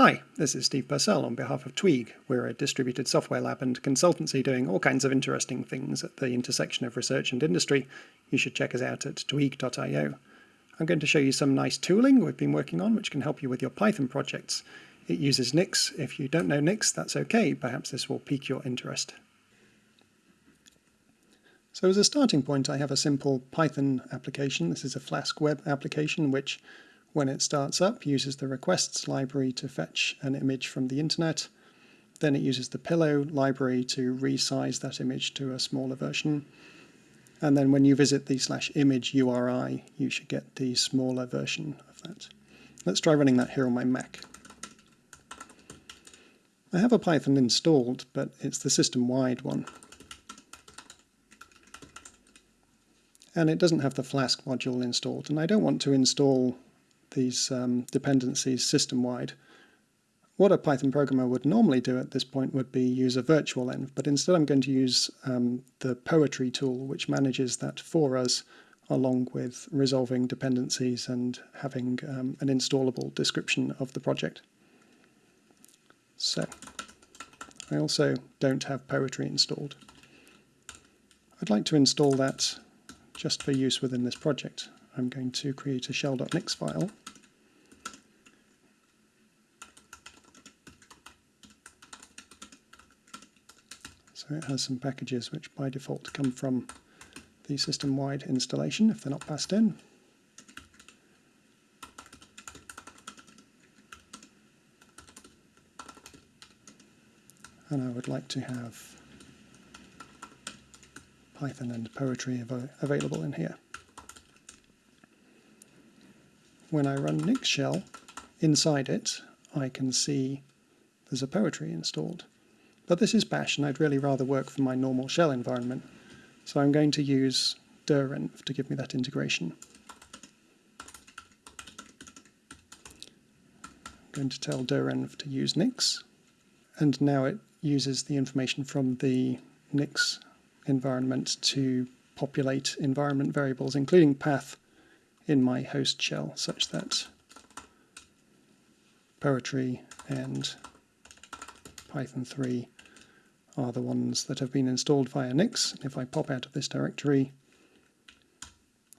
Hi, this is Steve Purcell on behalf of Tweag. We're a distributed software lab and consultancy doing all kinds of interesting things at the intersection of research and industry. You should check us out at tweag.io. I'm going to show you some nice tooling we've been working on which can help you with your Python projects. It uses Nix. If you don't know Nix, that's okay. Perhaps this will pique your interest. So as a starting point, I have a simple Python application. This is a Flask web application which when it starts up, uses the requests library to fetch an image from the internet. Then it uses the pillow library to resize that image to a smaller version. And then when you visit the slash image URI, you should get the smaller version of that. Let's try running that here on my Mac. I have a Python installed, but it's the system-wide one. And it doesn't have the Flask module installed, and I don't want to install these um, dependencies system-wide. What a Python programmer would normally do at this point would be use a virtual env, but instead I'm going to use um, the Poetry tool, which manages that for us, along with resolving dependencies and having um, an installable description of the project. So, I also don't have Poetry installed. I'd like to install that just for use within this project. I'm going to create a shell.nix file. It has some packages which by default come from the system-wide installation if they're not passed in. And I would like to have Python and Poetry av available in here when I run Nix shell, inside it I can see there's a poetry installed. But this is bash and I'd really rather work from my normal shell environment. So I'm going to use direnv to give me that integration. I'm going to tell direnv to use Nix and now it uses the information from the Nix environment to populate environment variables including path in my host shell such that poetry and Python 3 are the ones that have been installed via Nix. If I pop out of this directory,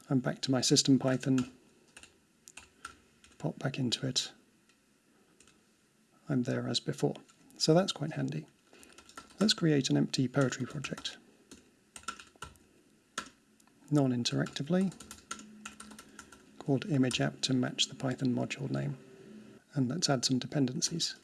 I'm back to my system Python, pop back into it, I'm there as before. So that's quite handy. Let's create an empty poetry project. Non-interactively, called image app to match the Python module name. And let's add some dependencies.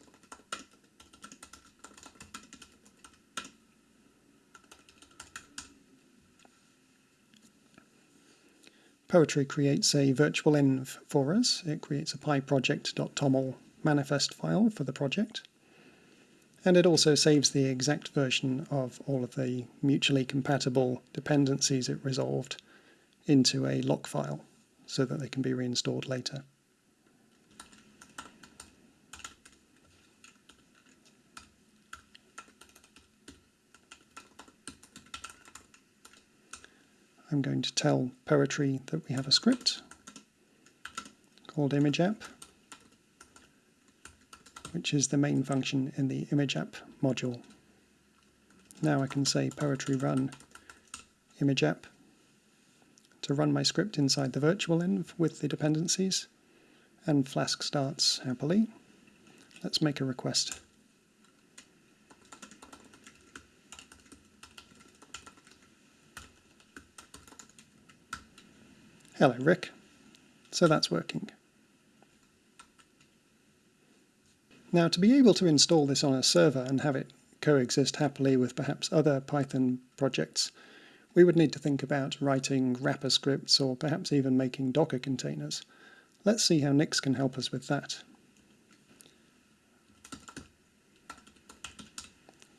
Poetry creates a virtual env for us. It creates a pyproject.toml manifest file for the project. And it also saves the exact version of all of the mutually compatible dependencies it resolved into a lock file so that they can be reinstalled later. I'm going to tell Poetry that we have a script called ImageApp, which is the main function in the ImageApp module. Now I can say Poetry run ImageApp to run my script inside the virtual env with the dependencies, and Flask starts happily. Let's make a request. Hello, Rick. So that's working. Now, to be able to install this on a server and have it coexist happily with perhaps other Python projects, we would need to think about writing wrapper scripts or perhaps even making Docker containers. Let's see how Nix can help us with that.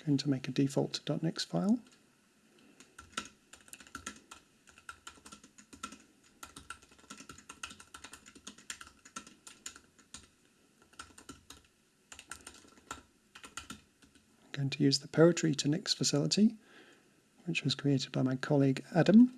I'm going to make a default.nix file. to use the poetry2nix facility, which was created by my colleague Adam.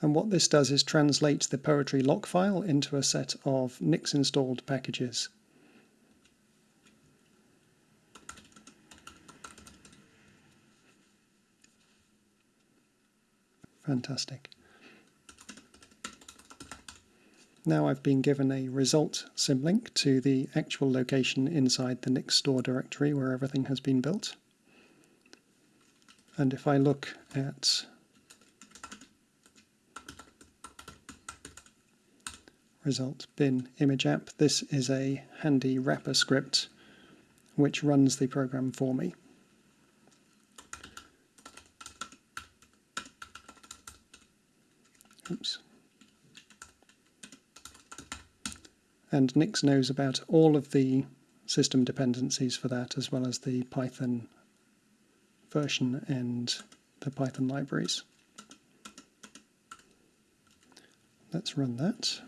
And what this does is translate the Poetry lock file into a set of Nix installed packages Fantastic. Now I've been given a result symlink to the actual location inside the Nix store directory where everything has been built. And if I look at result bin image app, this is a handy wrapper script which runs the program for me. And Nix knows about all of the system dependencies for that, as well as the Python version and the Python libraries. Let's run that.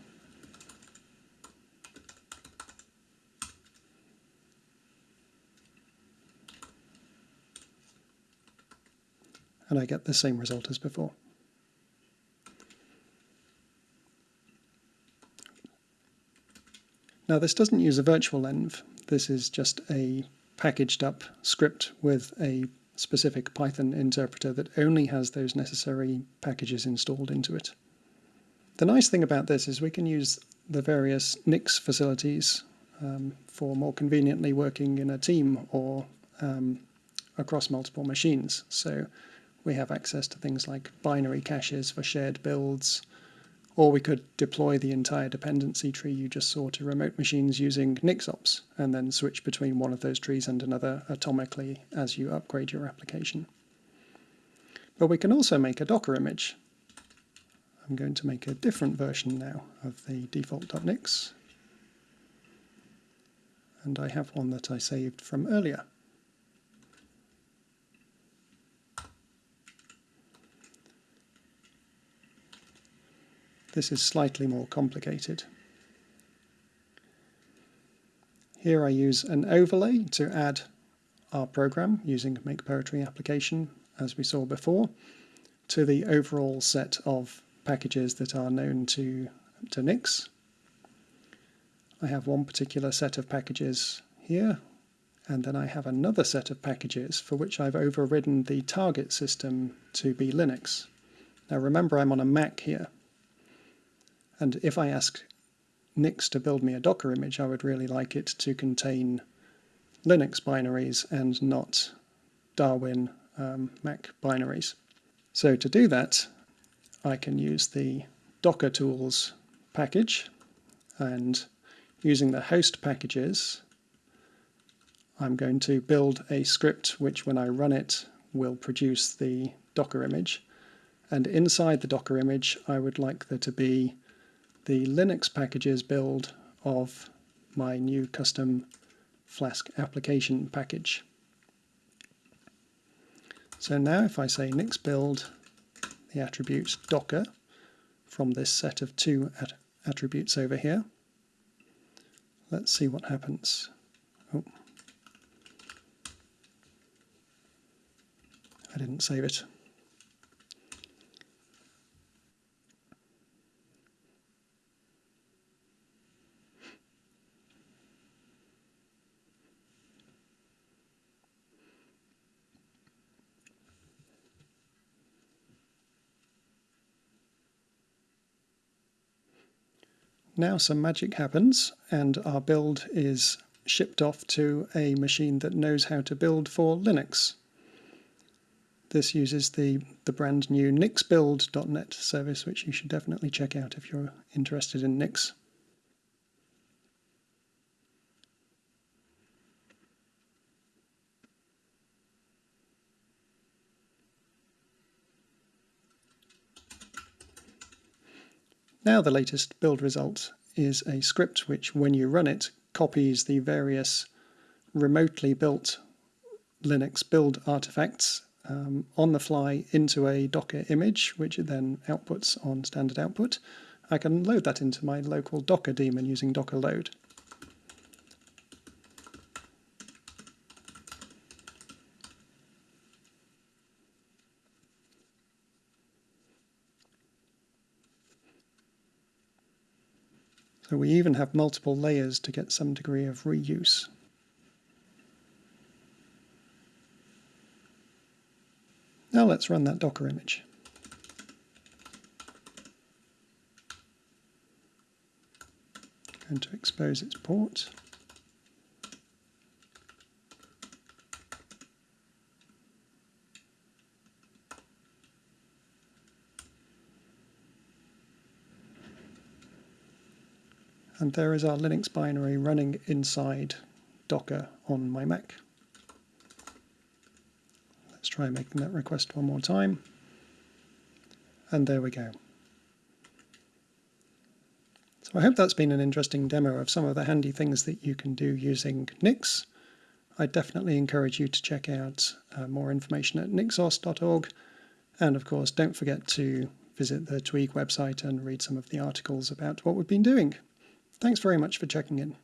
And I get the same result as before. Now this doesn't use a virtual env, this is just a packaged up script with a specific Python interpreter that only has those necessary packages installed into it. The nice thing about this is we can use the various Nix facilities um, for more conveniently working in a team or um, across multiple machines. So we have access to things like binary caches for shared builds, or we could deploy the entire dependency tree you just saw to remote machines using NixOps, and then switch between one of those trees and another atomically as you upgrade your application. But we can also make a Docker image. I'm going to make a different version now of the default.nix. And I have one that I saved from earlier. This is slightly more complicated. Here I use an overlay to add our program using Make Poetry application, as we saw before, to the overall set of packages that are known to, to Nix. I have one particular set of packages here, and then I have another set of packages for which I've overridden the target system to be Linux. Now remember I'm on a Mac here, and if I ask Nix to build me a Docker image, I would really like it to contain Linux binaries and not Darwin um, Mac binaries. So to do that, I can use the Docker tools package and using the host packages, I'm going to build a script which when I run it will produce the Docker image. And inside the Docker image, I would like there to be the Linux packages build of my new custom Flask application package. So now if I say nix build the attributes docker from this set of two at attributes over here, let's see what happens. Oh. I didn't save it. Now some magic happens and our build is shipped off to a machine that knows how to build for Linux. This uses the, the brand new nixbuild.net service, which you should definitely check out if you're interested in Nix. Now the latest build result is a script which, when you run it, copies the various remotely built Linux build artifacts um, on the fly into a Docker image, which it then outputs on standard output. I can load that into my local Docker daemon using docker load. So we even have multiple layers to get some degree of reuse. Now let's run that Docker image. Going to expose its port. And there is our Linux binary running inside Docker on my Mac. Let's try making that request one more time. And there we go. So I hope that's been an interesting demo of some of the handy things that you can do using Nix. I definitely encourage you to check out uh, more information at nixos.org. And of course, don't forget to visit the Tweag website and read some of the articles about what we've been doing. Thanks very much for checking in.